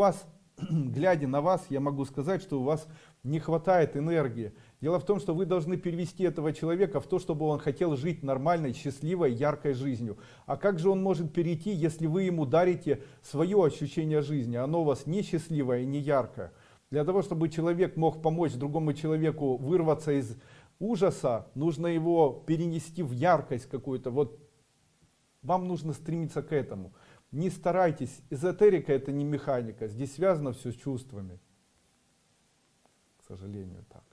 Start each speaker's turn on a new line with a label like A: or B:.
A: вас, глядя на вас, я могу сказать, что у вас не хватает энергии. Дело в том, что вы должны перевести этого человека в то, чтобы он хотел жить нормальной, счастливой, яркой жизнью. А как же он может перейти, если вы ему дарите свое ощущение жизни? Оно у вас не счастливое и не яркое. Для того, чтобы человек мог помочь другому человеку вырваться из ужаса, нужно его перенести в яркость какую-то. Вот вам нужно стремиться к этому. Не старайтесь, эзотерика это не механика, здесь связано все с чувствами. К сожалению, так.